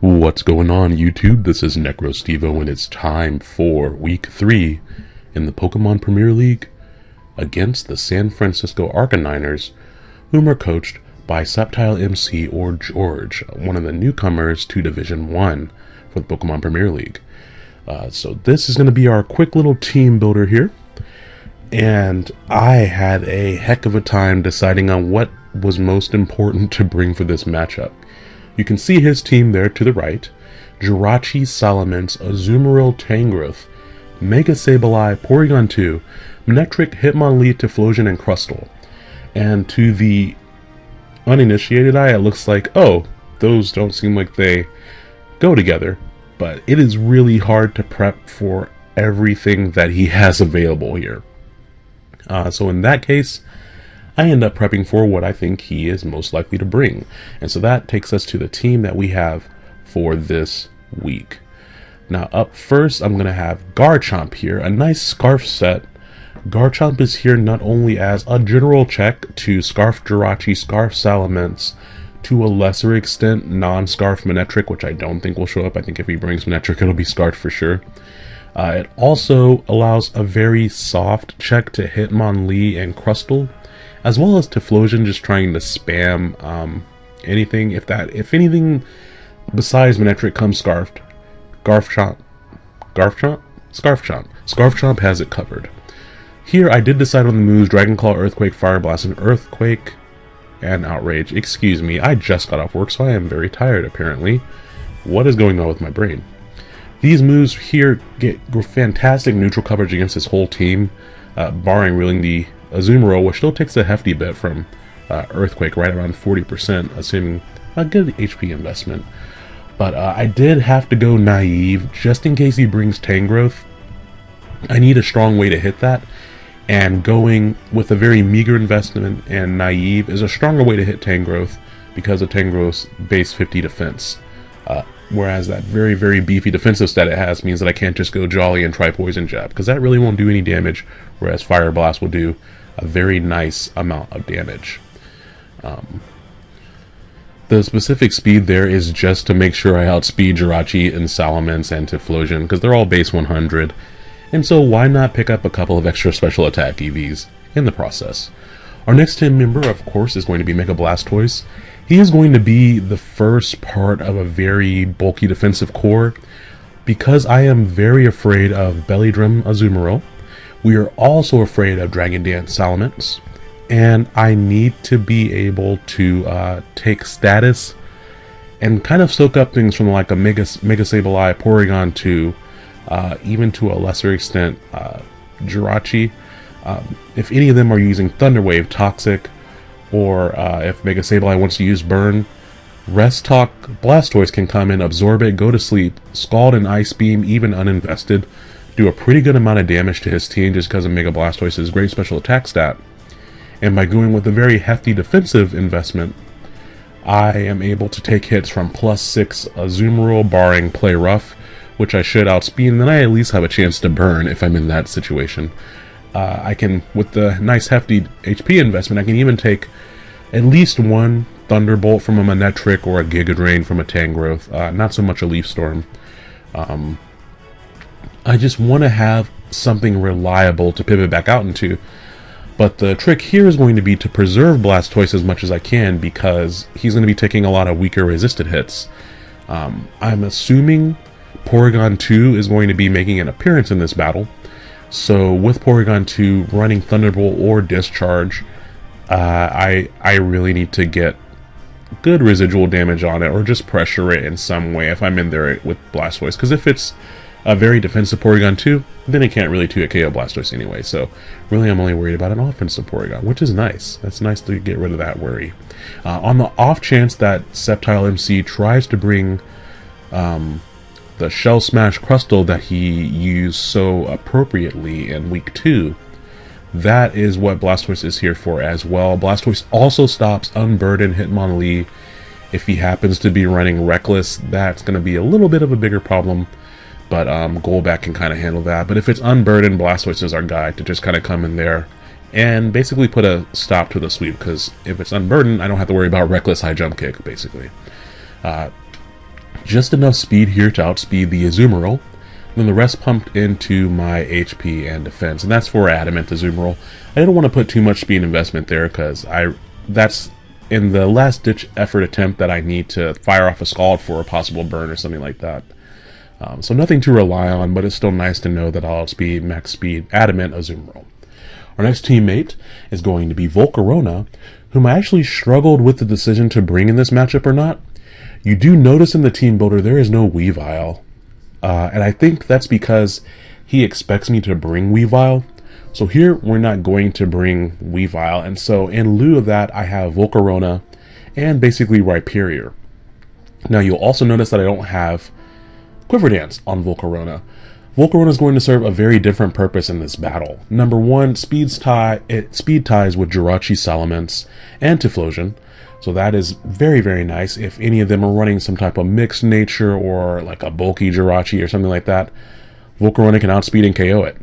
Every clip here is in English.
What's going on YouTube? This is NecroStevo and it's time for week 3 in the Pokemon Premier League against the San Francisco Arcaniners, whom are coached by Sceptile MC or George, one of the newcomers to Division 1 for the Pokemon Premier League. Uh, so this is going to be our quick little team builder here. And I had a heck of a time deciding on what was most important to bring for this matchup. You can see his team there to the right. Jirachi, Salamence, Azumarill, Tangrowth, Mega Sableye, Porygon 2, Manectric, Hitmonlee, Typhlosion, and Crustle. And to the uninitiated eye, it looks like, oh, those don't seem like they go together. But it is really hard to prep for everything that he has available here. Uh, so in that case, I end up prepping for what I think he is most likely to bring. And so that takes us to the team that we have for this week. Now up first, I'm going to have Garchomp here, a nice Scarf set. Garchomp is here not only as a general check to Scarf Jirachi, Scarf Salamence, to a lesser extent non-Scarf Manectric, which I don't think will show up. I think if he brings Manectric, it'll be Scarf for sure. Uh, it also allows a very soft check to Hitmonlee and Crustle, as well as Typhlosion just trying to spam um, anything. If that, if anything besides Manectric comes Scarfed, Garchomp, Garchomp, Scarf Chomp, Scarf Chomp has it covered. Here I did decide on the moves Dragon Claw, Earthquake, Fire Blast, and Earthquake, and Outrage. Excuse me, I just got off work, so I am very tired apparently. What is going on with my brain? These moves here get fantastic neutral coverage against this whole team, uh, barring really the Azumarill, which still takes a hefty bit from uh, Earthquake, right around 40%, assuming a good HP investment. But uh, I did have to go naive, just in case he brings Tangrowth. I need a strong way to hit that, and going with a very meager investment and naive is a stronger way to hit Tangrowth because of Tangrowth's base 50 defense. Uh, Whereas that very, very beefy defensive stat it has means that I can't just go Jolly and try Poison Jab, because that really won't do any damage, whereas Fire Blast will do a very nice amount of damage. Um, the specific speed there is just to make sure I outspeed Jirachi and Salamence and Typhlosion, because they're all base 100, and so why not pick up a couple of extra special attack EVs in the process. Our next team member, of course, is going to be Mega Blastoise, he is going to be the first part of a very bulky defensive core because I am very afraid of Belly Drum Azumarill. We are also afraid of Dragon Dance Salamence. And I need to be able to uh, take status and kind of soak up things from like a Mega, Mega Sableye, Porygon 2, uh, even to a lesser extent, uh, Jirachi. Um, if any of them are using Thunder Wave, Toxic, or uh, if Mega Sableye wants to use Burn, Rest Talk Blastoise can come in, absorb it, go to sleep, Scald and Ice Beam, even uninvested, do a pretty good amount of damage to his team just because of Mega Blastoise's great special attack stat. And by going with a very hefty defensive investment, I am able to take hits from plus 6 Azumarill barring Play Rough, which I should outspeed, and then I at least have a chance to burn if I'm in that situation. Uh, I can, with the nice hefty HP investment, I can even take at least one Thunderbolt from a Manectric or a Giga Drain from a Tangrowth. Uh, not so much a Leaf Storm. Um, I just want to have something reliable to pivot back out into. But the trick here is going to be to preserve Blastoise as much as I can because he's going to be taking a lot of weaker resisted hits. Um, I'm assuming Porygon 2 is going to be making an appearance in this battle. So with Porygon 2 running Thunderbolt or Discharge, uh, I I really need to get good residual damage on it or just pressure it in some way if I'm in there with Blastoise. Because if it's a very defensive Porygon 2. then it can't really 2 KO Blastoise anyway. So really I'm only worried about an offensive Porygon, which is nice. That's nice to get rid of that worry. Uh, on the off chance that Sceptile MC tries to bring um, the Shell Smash Crustle that he used so appropriately in week two. That is what Blastoise is here for as well. Blastoise also stops Unburden Hitmonlee. If he happens to be running Reckless, that's going to be a little bit of a bigger problem. But um, Golbat can kind of handle that. But if it's Unburdened, Blastoise is our guy to just kind of come in there and basically put a stop to the sweep. Because if it's Unburdened, I don't have to worry about Reckless High Jump Kick, basically. Uh, just enough speed here to outspeed the Azumarill, then the rest pumped into my HP and defense, and that's for Adamant Azumarill. I didn't want to put too much speed investment there because I that's in the last ditch effort attempt that I need to fire off a Scald for a possible burn or something like that. Um, so nothing to rely on, but it's still nice to know that I'll outspeed max speed Adamant Azumarill. Our next teammate is going to be Volcarona, whom I actually struggled with the decision to bring in this matchup or not. You do notice in the team builder there is no Weavile, uh, and I think that's because he expects me to bring Weavile. So here we're not going to bring Weavile, and so in lieu of that I have Volcarona and basically Rhyperior. Now you'll also notice that I don't have Quiver Dance on Volcarona. Volcarona is going to serve a very different purpose in this battle. Number one, speeds tie, it speed ties with Jirachi Salamence and Typhlosion. So that is very, very nice. If any of them are running some type of mixed nature or like a bulky Jirachi or something like that, Volcarona can outspeed and KO it.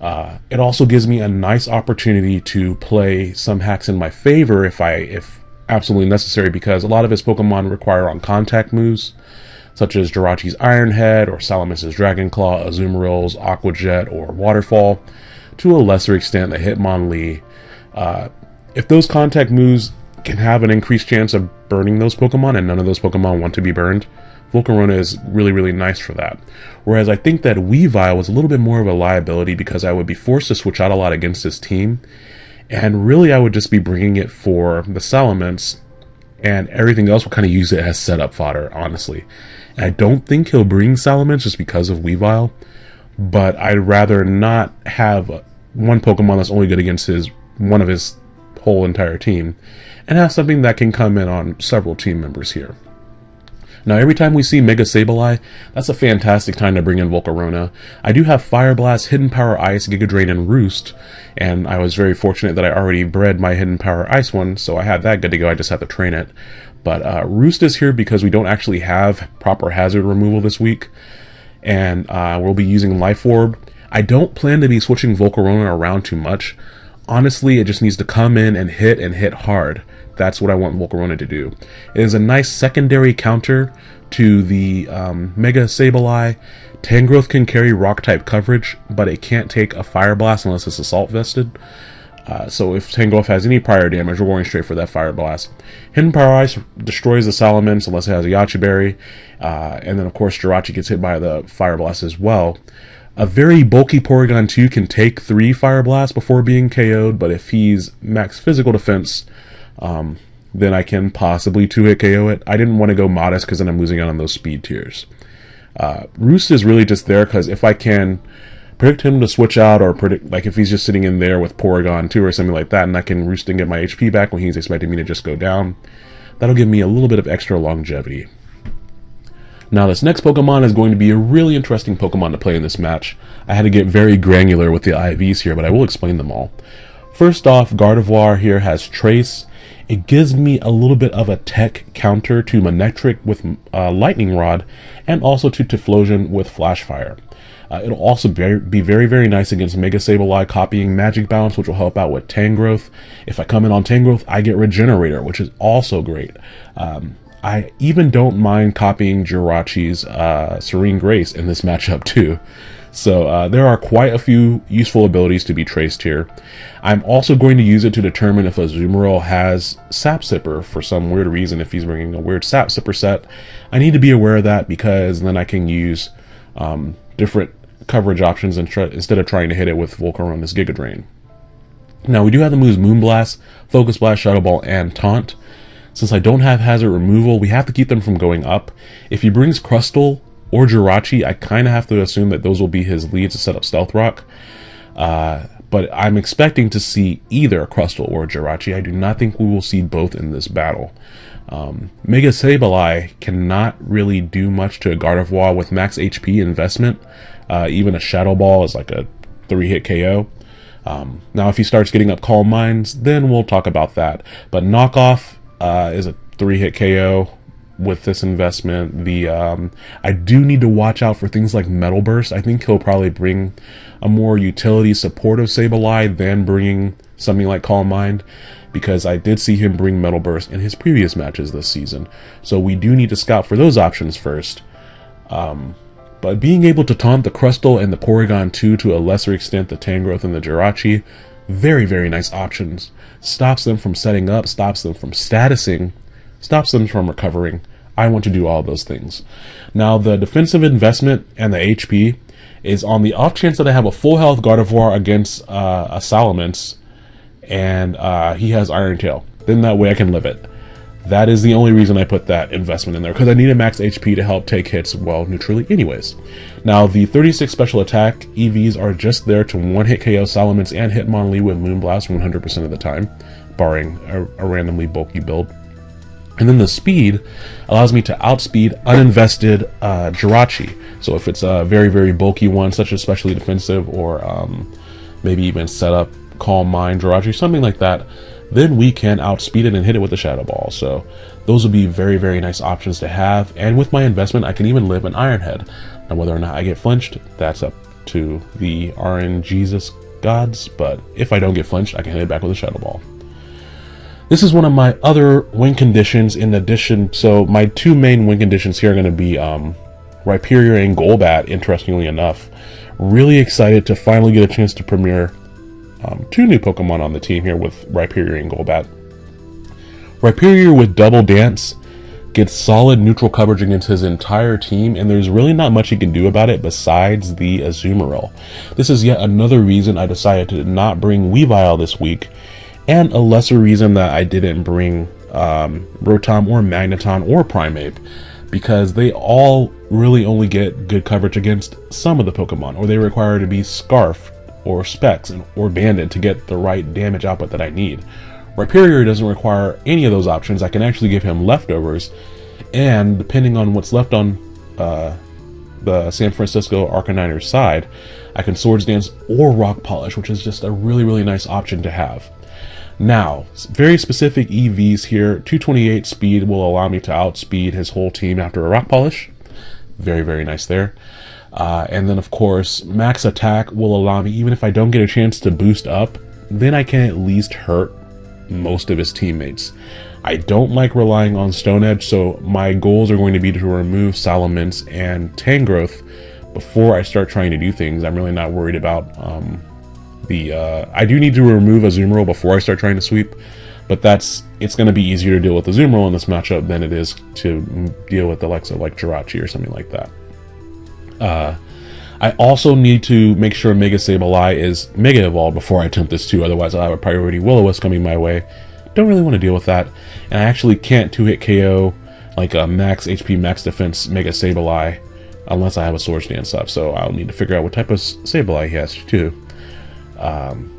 Uh, it also gives me a nice opportunity to play some hacks in my favor if I if absolutely necessary because a lot of his Pokemon require on contact moves such as Jirachi's Iron Head or Salamence's Dragon Claw, Azumarill's Aqua Jet or Waterfall, to a lesser extent the Hitmonlee. Uh, if those contact moves can have an increased chance of burning those Pokemon and none of those Pokemon want to be burned, Volcarona is really, really nice for that. Whereas I think that Weavile was a little bit more of a liability because I would be forced to switch out a lot against this team. And really, I would just be bringing it for the Salamence, and everything else will kind of use it as setup fodder, honestly. I don't think he'll bring Salamence just because of Weavile, but I'd rather not have one Pokemon that's only good against his one of his whole entire team, and have something that can come in on several team members here. Now, every time we see Mega Sableye, that's a fantastic time to bring in Volcarona. I do have Fire Blast, Hidden Power Ice, Giga Drain, and Roost, and I was very fortunate that I already bred my Hidden Power Ice one, so I had that good to go, I just have to train it. But uh, Roost is here because we don't actually have proper hazard removal this week, and uh, we'll be using Life Orb. I don't plan to be switching Volcarona around too much. Honestly, it just needs to come in and hit and hit hard. That's what I want Volcarona to do. It is a nice secondary counter to the um, Mega Sableye. Tangrowth can carry rock type coverage, but it can't take a Fire Blast unless it's Assault Vested. Uh, so if Tangrowth has any prior damage, we're going straight for that Fire Blast. Hidden Power Ice destroys the Salamence unless it has a Yache Berry. Uh, and then, of course, Jirachi gets hit by the Fire Blast as well. A very bulky Porygon 2 can take 3 Fire Blasts before being KO'd, but if he's max physical defense, um, then I can possibly 2-hit KO it. I didn't want to go modest because then I'm losing out on those speed tiers. Uh, Roost is really just there because if I can predict him to switch out or predict like if he's just sitting in there with Porygon 2 or something like that and I can roost and get my HP back when he's expecting me to just go down, that'll give me a little bit of extra longevity. Now this next Pokemon is going to be a really interesting Pokemon to play in this match. I had to get very granular with the IVs here, but I will explain them all. First off, Gardevoir here has Trace. It gives me a little bit of a tech counter to Manectric with uh, Lightning Rod, and also to Typhlosion with Flash Fire. Uh, it'll also be, be very, very nice against Mega Sableye copying Magic Bounce, which will help out with Tangrowth. If I come in on Tangrowth, I get Regenerator, which is also great. Um, I even don't mind copying Jirachi's uh, Serene Grace in this matchup too. So uh, there are quite a few useful abilities to be traced here. I'm also going to use it to determine if Azumarill has Sap Sipper for some weird reason, if he's bringing a weird Sap Sipper set. I need to be aware of that because then I can use um, different coverage options instead of trying to hit it with Volcarona's Giga Drain. Now we do have the moves Moonblast, Focus Blast, Shadow Ball, and Taunt. Since I don't have Hazard Removal, we have to keep them from going up. If he brings Crustle or Jirachi, I kind of have to assume that those will be his leads to set up Stealth Rock. Uh, but I'm expecting to see either Crustle or Jirachi. I do not think we will see both in this battle. Um, Mega Sableye cannot really do much to a Gardevoir with max HP investment. Uh, even a Shadow Ball is like a three hit KO. Um, now, if he starts getting up Calm Minds, then we'll talk about that. But Knockoff uh, is a three hit KO with this investment. The um, I do need to watch out for things like Metal Burst. I think he'll probably bring a more utility supportive Sableye than bringing something like Calm Mind. because I did see him bring Metal Burst in his previous matches this season. So we do need to scout for those options first. Um, but being able to taunt the Crustle and the Porygon 2 to a lesser extent the Tangrowth and the Jirachi, very, very nice options. Stops them from setting up, stops them from statusing, stops them from recovering. I want to do all those things. Now, the defensive investment and the HP is on the off chance that I have a full health Gardevoir against uh, a Salamence and uh, he has Iron Tail. Then that way I can live it. That is the only reason I put that investment in there, because I need a max HP to help take hits well neutrally anyways. Now, the 36 special attack EVs are just there to one-hit KO Salamence and Hitmonlee with Moonblast 100% of the time, barring a, a randomly bulky build. And then the speed allows me to outspeed uninvested uh, Jirachi. So if it's a very, very bulky one, such as specially defensive or um, maybe even set up Calm Mind Jirachi, something like that, then we can outspeed it and hit it with the Shadow Ball. So those would be very, very nice options to have. And with my investment, I can even live an Iron Head. Now whether or not I get flinched, that's up to the RNGesus gods, but if I don't get flinched, I can hit it back with a Shadow Ball. This is one of my other win conditions in addition, so my two main win conditions here are going to be um, Rhyperior and Golbat, interestingly enough. Really excited to finally get a chance to premiere um, two new Pokemon on the team here with Rhyperior and Golbat. Rhyperior with Double Dance gets solid neutral coverage against his entire team, and there's really not much he can do about it besides the Azumarill. This is yet another reason I decided to not bring Weavile this week, and a lesser reason that I didn't bring um, Rotom or Magneton or Primeape, because they all really only get good coverage against some of the Pokemon, or they require to be Scarf or Specs or Banded to get the right damage output that I need. Rhyperior doesn't require any of those options. I can actually give him leftovers, and depending on what's left on uh, the San Francisco Arcaniners side, I can Swords Dance or Rock Polish, which is just a really, really nice option to have. Now, very specific EVs here. 228 speed will allow me to outspeed his whole team after a Rock Polish. Very, very nice there. Uh, and then, of course, max attack will allow me, even if I don't get a chance to boost up, then I can at least hurt most of his teammates. I don't like relying on Stone Edge, so my goals are going to be to remove Salamence and Tangrowth before I start trying to do things. I'm really not worried about um, the... Uh, I do need to remove Azumarill before I start trying to sweep, but that's it's going to be easier to deal with Azumarill in this matchup than it is to deal with Alexa like Jirachi or something like that. Uh, I also need to make sure Mega Sableye is Mega Evolved before I attempt this too, otherwise I'll have a priority Will-O-Wisp coming my way. Don't really want to deal with that. And I actually can't 2-hit KO like a max HP, max defense Mega Sableye unless I have a Swords Dance up, so I'll need to figure out what type of Sableye he has too. Um,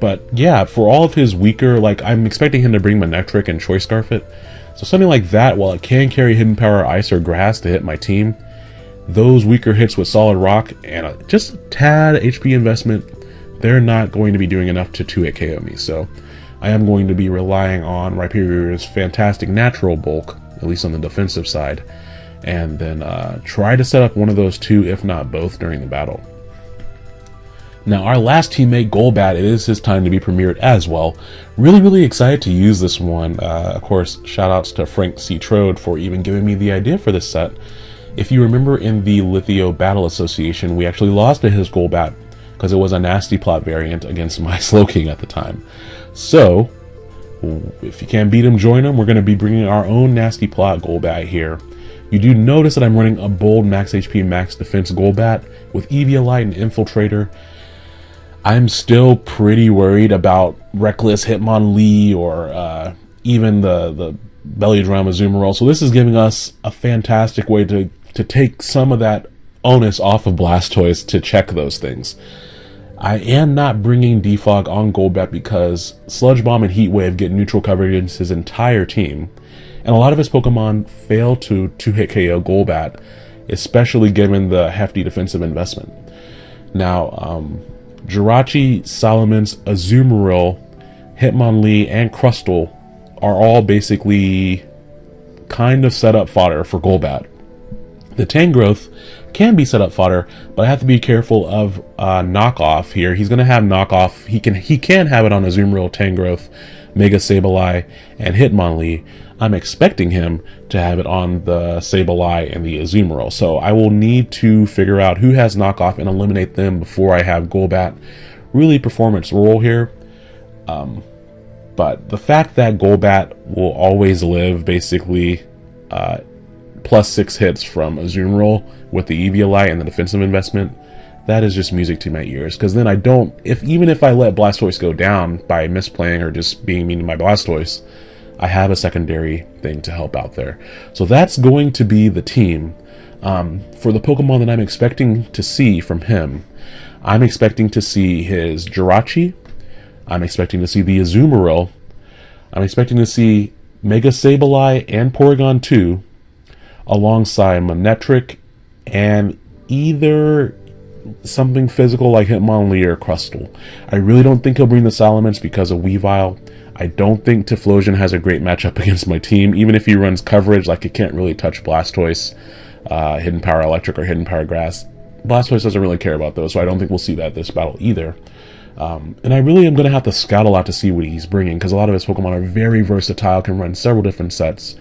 but yeah, for all of his weaker, like I'm expecting him to bring Manectric and Choice Scarf it. So something like that, while it can carry Hidden Power Ice or Grass to hit my team, those weaker hits with solid rock and just a tad HP investment, they're not going to be doing enough to 2-hit KO me. So I am going to be relying on Rhyperior's fantastic natural bulk, at least on the defensive side, and then uh, try to set up one of those two, if not both, during the battle. Now, our last teammate, Golbat, it is his time to be premiered as well. Really, really excited to use this one. Uh, of course, shoutouts to Frank C. Trode for even giving me the idea for this set. If you remember in the Lithio Battle Association, we actually lost to his Golbat because it was a nasty plot variant against my Slowking at the time. So, if you can't beat him, join him. We're going to be bringing our own nasty plot Golbat here. You do notice that I'm running a bold max HP, max defense Golbat with Eviolite and Infiltrator. I'm still pretty worried about Reckless Hitmonlee or uh, even the, the Belly. So this is giving us a fantastic way to to take some of that onus off of Blastoise to check those things. I am not bringing Defog on Golbat because Sludge Bomb and Heat Wave get neutral coverage against his entire team, and a lot of his Pokemon fail to 2-hit KO Golbat, especially given the hefty defensive investment. Now, um, Jirachi, Salamence, Azumarill, Hitmonlee, and Crustle are all basically kind of set up fodder for Golbat. The Tangrowth can be set up fodder, but I have to be careful of uh, knockoff here. He's going to have knockoff. He can he can have it on a Azumarill, Tangrowth, Mega Sableye, and Hitmonlee, I'm expecting him to have it on the Sableye and the Azumarill. So I will need to figure out who has knockoff and eliminate them before I have Golbat really perform its role here. Um, but the fact that Golbat will always live basically uh, plus six hits from Azumarill with the Eviolite and the defensive investment, that is just music to my ears. Because then I don't, if even if I let Blastoise go down by misplaying or just being mean to my Blastoise, I have a secondary thing to help out there. So that's going to be the team. Um, for the Pokemon that I'm expecting to see from him, I'm expecting to see his Jirachi. I'm expecting to see the Azumarill. I'm expecting to see Mega Sableye and Porygon 2 alongside Manectric and either something physical like Hitmonlee or Crustle. I really don't think he'll bring the Salamence because of Weavile. I don't think Typhlosion has a great matchup against my team, even if he runs coverage like it can't really touch Blastoise, uh, Hidden Power Electric, or Hidden Power Grass. Blastoise doesn't really care about those, so I don't think we'll see that this battle either. Um, and I really am going to have to scout a lot to see what he's bringing, because a lot of his Pokemon are very versatile, can run several different sets,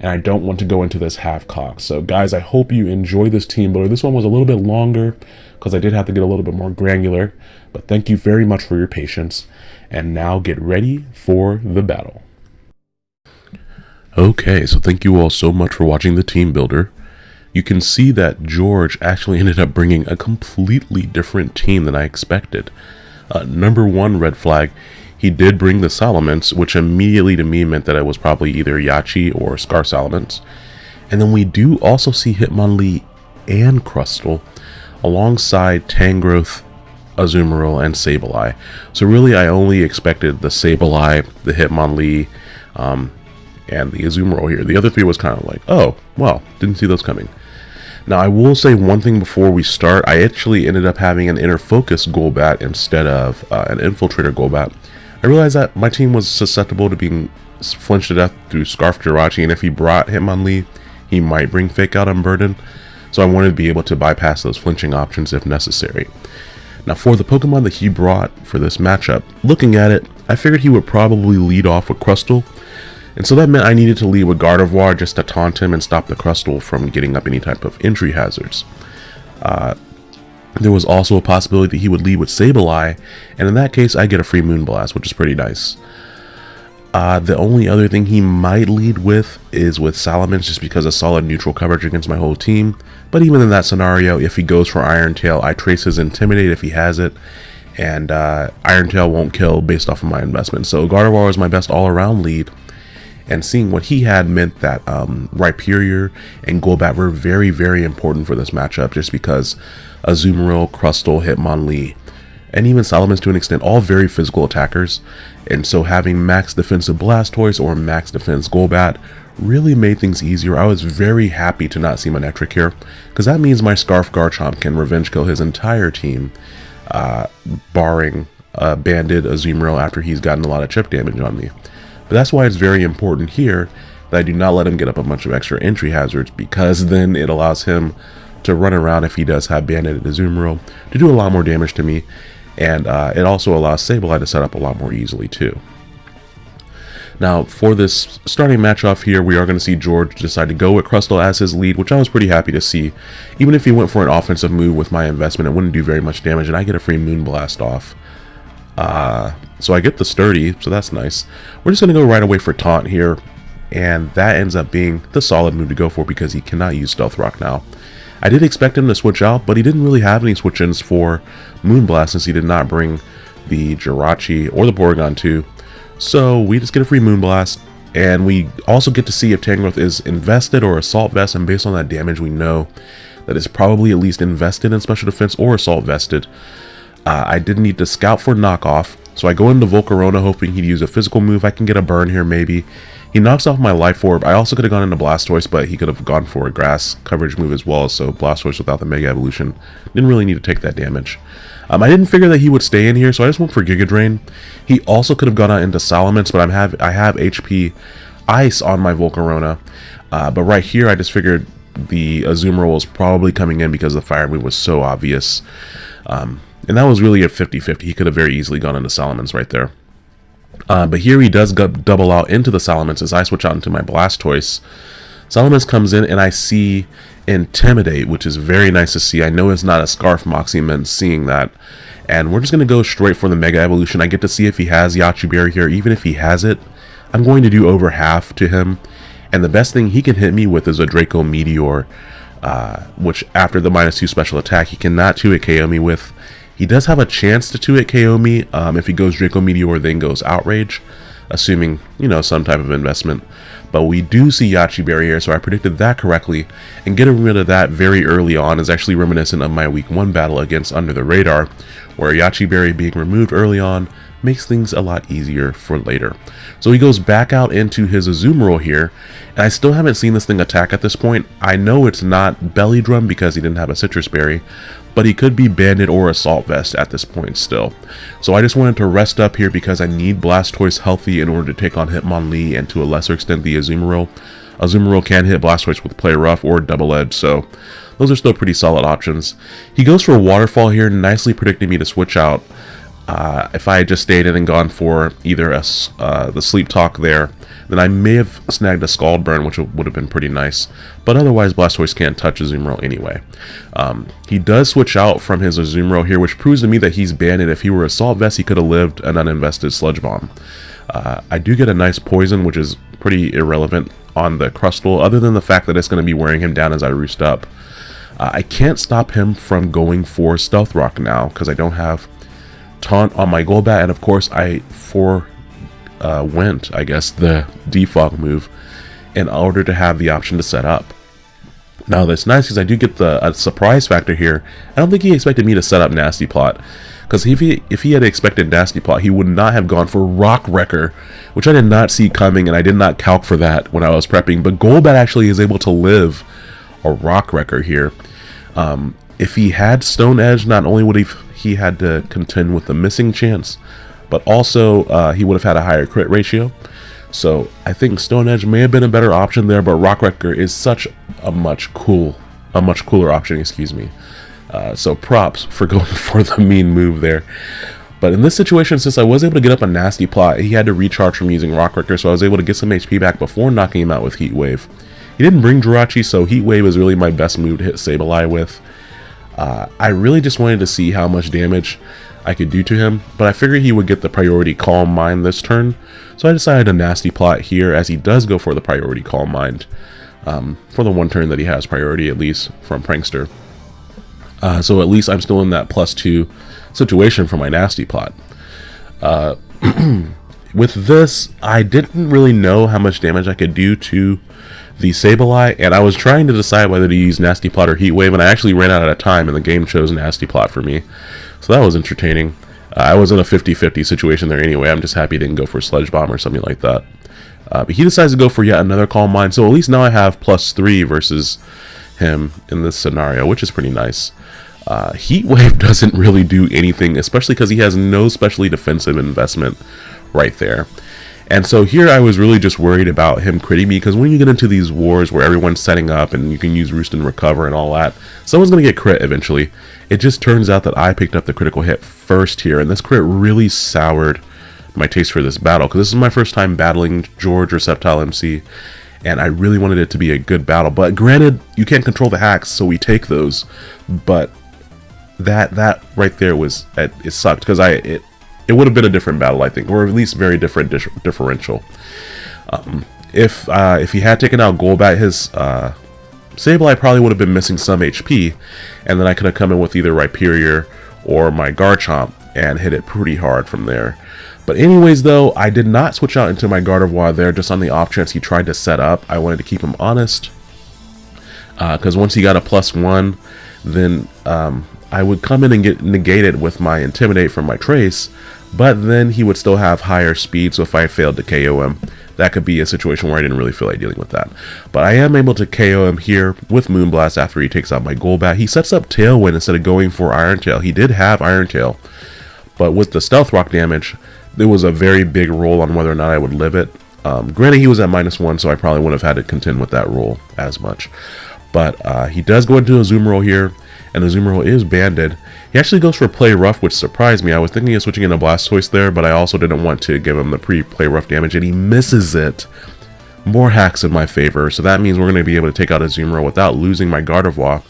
and I don't want to go into this half-cocked. So guys, I hope you enjoy this team builder. This one was a little bit longer, because I did have to get a little bit more granular, but thank you very much for your patience. And now get ready for the battle. Okay, so thank you all so much for watching the team builder. You can see that George actually ended up bringing a completely different team than I expected. Uh, number one red flag, he did bring the Salamence, which immediately to me meant that it was probably either Yache or Scar Salamence. And then we do also see Hitmonlee and Crustle alongside Tangrowth, Azumarill, and Sableye. So really I only expected the Sableye, the Hitmonlee, um, and the Azumarill here. The other three was kind of like, oh, well, didn't see those coming. Now, I will say one thing before we start. I actually ended up having an Inner Focus Golbat instead of uh, an Infiltrator Golbat. I realized that my team was susceptible to being flinched to death through Scarf Jirachi, and if he brought Hitmonlee, he might bring Fake Out Unburden, So I wanted to be able to bypass those flinching options if necessary. Now for the Pokemon that he brought for this matchup, looking at it, I figured he would probably lead off with Crustle, and so that meant I needed to lead with Gardevoir just to taunt him and stop the Crustle from getting up any type of entry hazards. Uh, there was also a possibility that he would lead with Sableye, and in that case I get a free Moonblast, which is pretty nice. Uh, the only other thing he might lead with is with Salamence just because of solid neutral coverage against my whole team. But even in that scenario, if he goes for Iron Tail, I trace his Intimidate if he has it. And uh, Iron Tail won't kill based off of my investment. So Gardevoir was my best all-around lead. And seeing what he had meant that um, Rhyperior and Golbat were very, very important for this matchup just because Azumarill, Crustle, Hitmonlee, and even Salamence to an extent, all very physical attackers. And so having max defensive Blastoise or max defense Golbat really made things easier. I was very happy to not see Manectric here, because that means my Scarf Garchomp can revenge kill his entire team, uh, barring a Banded Azumarill after he's gotten a lot of chip damage on me. But that's why it's very important here that I do not let him get up a bunch of extra entry hazards, because then it allows him to run around if he does have Banded Azumarill to do a lot more damage to me, and uh, it also allows Sableye to set up a lot more easily too. Now, for this starting match off here, we are going to see George decide to go with Crustle as his lead, which I was pretty happy to see. Even if he went for an offensive move with my investment, it wouldn't do very much damage, and I get a free Moonblast off. Uh, so I get the Sturdy, so that's nice. We're just going to go right away for Taunt here, and that ends up being the solid move to go for because he cannot use Stealth Rock now. I did expect him to switch out, but he didn't really have any switch-ins for Moonblast since he did not bring the Jirachi or the Porygon 2. So we just get a free Moonblast, and we also get to see if Tangrowth is invested or Assault Vest, and based on that damage we know that it's probably at least invested in Special Defense or Assault Vested. Uh, I did need to scout for knockoff, so I go into Volcarona hoping he'd use a physical move. I can get a burn here maybe, he knocks off my Life Orb. I also could have gone into Blastoise, but he could have gone for a Grass coverage move as well, so Blastoise without the Mega Evolution didn't really need to take that damage. Um, I didn't figure that he would stay in here, so I just went for Giga Drain. He also could have gone out into Salamence, but I'm have I have HP Ice on my Volcarona. Uh, but right here, I just figured the Azumarill was probably coming in because the Fire move was so obvious. Um, and that was really a 50-50. He could have very easily gone into Salamence right there. Uh, but here he does double out into the Salamence as I switch out into my Blastoise. Salamence comes in and I see Intimidate, which is very nice to see. I know it's not a Scarf Moxie Mence seeing that. And we're just going to go straight for the Mega Evolution. I get to see if he has Yache Berry here. Even if he has it, I'm going to do over half to him. And the best thing he can hit me with is a Draco Meteor, uh, which after the minus 2 special attack, he cannot 2-hit KO me with. He does have a chance to 2-hit KO me um, if he goes Draco Meteor then goes Outrage, assuming, you know, some type of investment. But we do see Yache Berry here, so I predicted that correctly, and getting rid of that very early on is actually reminiscent of my week 1 battle against Under the Radar, where Yache Berry being removed early on makes things a lot easier for later. So he goes back out into his Azumarill here, and I still haven't seen this thing attack at this point. I know it's not Belly Drum because he didn't have a Sitrus Berry, but he could be Banded or Assault Vest at this point still. So I just wanted to rest up here because I need Blastoise healthy in order to take on Hitmonlee and to a lesser extent the Azumarill. Azumarill can hit Blastoise with Play Rough or Double Edge, so those are still pretty solid options. He goes for a Waterfall here, nicely predicting me to switch out uh, if I had just stayed in and gone for either a, uh, the Sleep Talk there, then I may have snagged a Scald Burn, which would have been pretty nice. But otherwise, Blastoise can't touch Azumarill anyway. Um, he does switch out from his Azumarill here, which proves to me that he's banded. If he were Assault Vest, he could have lived an uninvested Sludge Bomb. Uh, I do get a nice Poison, which is pretty irrelevant on the Crustle, other than the fact that it's going to be wearing him down as I roost up. Uh, I can't stop him from going for Stealth Rock now, because I don't have taunt on my Golbat, and of course I for uh, went, I guess, the defog move in order to have the option to set up. Now that's nice because I do get the surprise factor here. I don't think he expected me to set up Nasty Plot. Because if he, if he had expected Nasty Plot, he would not have gone for Rock Wrecker, which I did not see coming and I did not calc for that when I was prepping. But Golbat actually is able to live a Rock Wrecker here. Um, if he had Stone Edge, not only would he he had to contend with the missing chance, but also uh, he would have had a higher crit ratio. So I think Stone Edge may have been a better option there, but Rock Wrecker is such a much cool, a much cooler option, excuse me. Uh, so props for going for the mean move there. But in this situation, since I was able to get up a nasty plot, he had to recharge from using Rock Wrecker, so I was able to get some HP back before knocking him out with Heat Wave. He didn't bring Jirachi, so Heat Wave is really my best move to hit Sableye with. Uh, I really just wanted to see how much damage I could do to him, but I figured he would get the priority Calm Mind this turn, so I decided a nasty plot here as he does go for the priority Calm Mind, um, for the one turn that he has priority at least from Prankster. Uh, so at least I'm still in that plus two situation for my nasty plot. Uh, with this, I didn't really know how much damage I could do to the Sableye, and I was trying to decide whether to use Nasty Plot or Heat Wave, and I actually ran out of time, and the game chose Nasty Plot for me. So that was entertaining. Uh, I was in a 50-50 situation there anyway. I'm just happy didn't go for Sludge Bomb or something like that. Uh, but he decides to go for yet another Calm Mind, so at least now I have plus 3 versus him in this scenario, which is pretty nice. Uh, Heat Wave doesn't really do anything, especially because he has no specially defensive investment right there. And so here I was really just worried about him critting me because when you get into these wars where everyone's setting up and you can use Roost and Recover and all that, someone's going to get crit eventually. It just turns out that I picked up the critical hit first here, and this crit really soured my taste for this battle because this is my first time battling George or Sceptile MC, and I really wanted it to be a good battle. But granted, you can't control the hacks, so we take those. But that that right there was it, it sucked because I it it would have been a different battle, I think, or at least very different differential. Um, if uh, if he had taken out Golbat, his uh, Sableye probably would have been missing some HP, and then I could have come in with either Rhyperior or my Garchomp and hit it pretty hard from there. But anyways, though, I did not switch out into my Gardevoir there just on the off chance he tried to set up. I wanted to keep him honest. Because uh, once he got a plus one, then um, I would come in and get negated with my Intimidate from my Trace, but then he would still have higher speed, so if I failed to KO him, that could be a situation where I didn't really feel like dealing with that. But I am able to KO him here with Moonblast after he takes out my Golbat. He sets up Tailwind instead of going for Iron Tail. He did have Iron Tail, but with the Stealth Rock damage, there was a very big roll on whether or not I would live it. Um, granted, he was at minus one, so I probably wouldn't have had to contend with that rule as much. But uh, he does go into a Zoom Azumarill here, and the Zoom Azumarill is banded. He actually goes for play rough, which surprised me. I was thinking of switching in a Blastoise there, but I also didn't want to give him the pre-play rough damage, and he misses it. More hacks in my favor, so that means we're going to be able to take out Azumarill without losing my Gardevoir.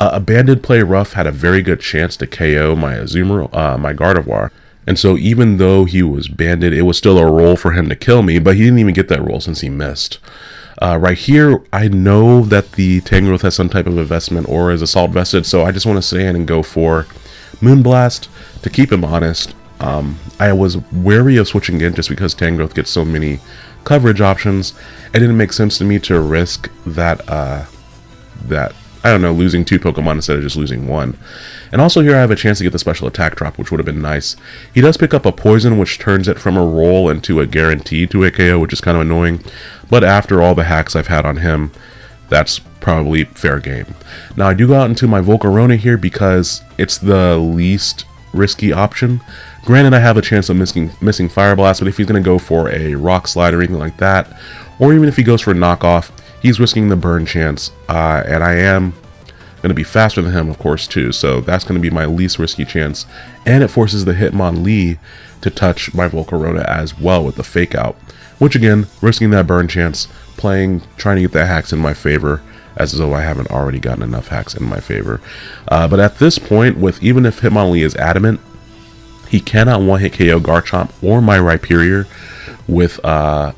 Uh, a banded play rough had a very good chance to KO my Azumarill, uh, my Gardevoir. And so even though he was banded, it was still a roll for him to kill me, but he didn't even get that roll since he missed. Uh, right here, I know that the Tangrowth has some type of investment or is assault vested, so I just want to stay in and go for Moonblast to keep him honest. Um, I was wary of switching in just because Tangrowth gets so many coverage options. It didn't make sense to me to risk that, uh, that I don't know, losing two Pokemon instead of just losing one. And also here I have a chance to get the special attack drop, which would have been nice. He does pick up a poison, which turns it from a roll into a guarantee to a KO, which is kind of annoying. But after all the hacks I've had on him, that's probably fair game. Now I do go out into my Volcarona here because it's the least risky option. Granted, I have a chance of missing, missing Fire Blast, but if he's going to go for a Rock Slide or anything like that, or even if he goes for a knockoff, he's risking the burn chance, uh, and I am going to be faster than him, of course, too, so that's going to be my least risky chance, and it forces the Hitmonlee to touch my Volcarona as well with the Fake Out, which again, risking that burn chance, playing, trying to get the hacks in my favor, as though I haven't already gotten enough hacks in my favor. Uh, but at this point, with even if Hitmonlee is adamant, he cannot one-hit KO Garchomp or my Rhyperior with uh,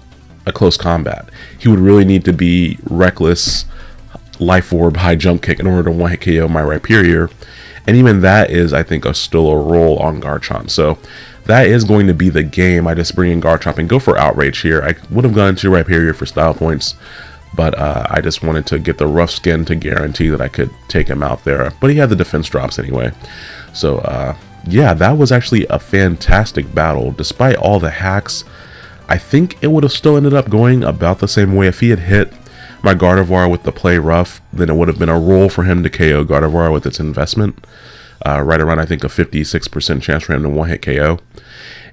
a close combat. He would really need to be reckless, life orb, high jump kick in order to one hit KO my Rhyperior. And even that is, I think, a, still a roll on Garchomp. So that is going to be the game. I just bring in Garchomp and go for Outrage here. I would have gone to Rhyperior for style points, but uh, I just wanted to get the rough skin to guarantee that I could take him out there. But he had the defense drops anyway. So uh, yeah, that was actually a fantastic battle. Despite all the hacks, I think it would have still ended up going about the same way if he had hit my Gardevoir with the play rough, then it would have been a roll for him to KO Gardevoir with its investment. Uh, right around, I think, a 56% chance for him to one-hit KO.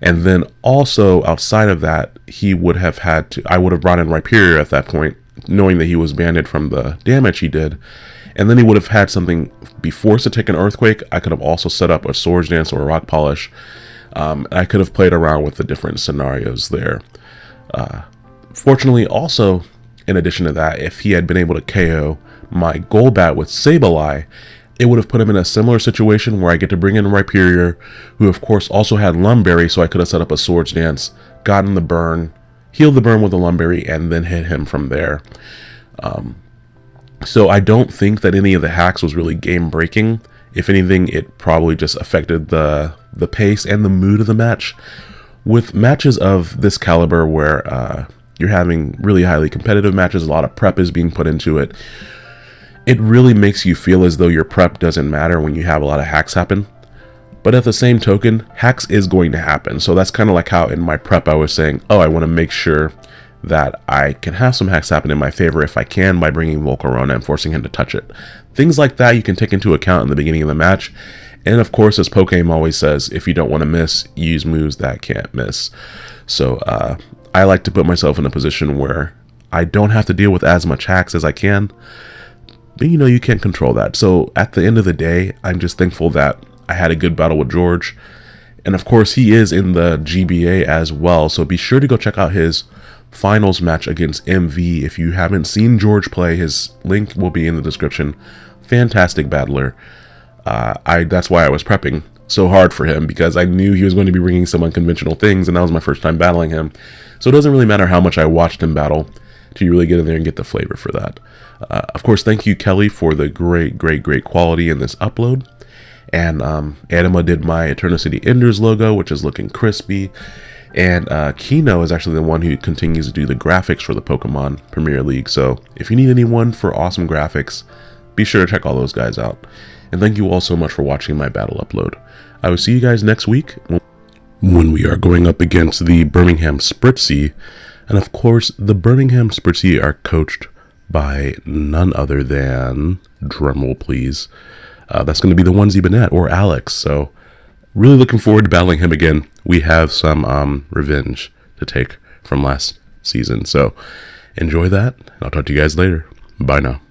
And then also, outside of that, he would have had to, I would have brought in Rhyperior at that point, knowing that he was banded from the damage he did. And then he would have had something be forced to take an Earthquake. I could have also set up a Swords Dance or a Rock Polish um, I could have played around with the different scenarios there. Uh, fortunately, also, in addition to that, if he had been able to KO my Golbat with Sableye, it would have put him in a similar situation where I get to bring in Rhyperior, who of course also had Lum Berry, so I could have set up a Swords Dance, gotten the burn, healed the burn with the Lum Berry, and then hit him from there. Um, so I don't think that any of the hacks was really game breaking. If anything, it probably just affected the the pace and the mood of the match. With matches of this caliber where uh, you're having really highly competitive matches, a lot of prep is being put into it, it really makes you feel as though your prep doesn't matter when you have a lot of hacks happen. But at the same token, hacks is going to happen. So that's kind of like how in my prep I was saying, oh, I want to make sure that I can have some hacks happen in my favor if I can by bringing Volcarona and forcing him to touch it. Things like that you can take into account in the beginning of the match, and of course, as Pokemon always says, if you don't want to miss, use moves that can't miss. So uh, I like to put myself in a position where I don't have to deal with as much hacks as I can. But you know, you can't control that. So at the end of the day, I'm just thankful that I had a good battle with George. And of course, he is in the GBA as well. So be sure to go check out his finals match against MV. If you haven't seen George play, his link will be in the description. Fantastic battler uh, I that's why I was prepping so hard for him because I knew he was going to be bringing some unconventional things, and that was my first time battling him. So it doesn't really matter how much I watched him battle to really get in there and get the flavor for that. Uh, of course, thank you, Kelly, for the great, great, great quality in this upload. And um, Anima did my Eternity Enders logo, which is looking crispy. And uh, Kino is actually the one who continues to do the graphics for the Pokemon Premier League. So if you need anyone for awesome graphics, be sure to check all those guys out and thank you all so much for watching my battle upload. I will see you guys next week when we are going up against the Birmingham Spritzee, and of course, the Birmingham Spritzee are coached by none other than, drumroll please, uh, that's going to be the onesie Bennett or Alex, so really looking forward to battling him again. We have some um, revenge to take from last season. So enjoy that. I'll talk to you guys later. Bye now.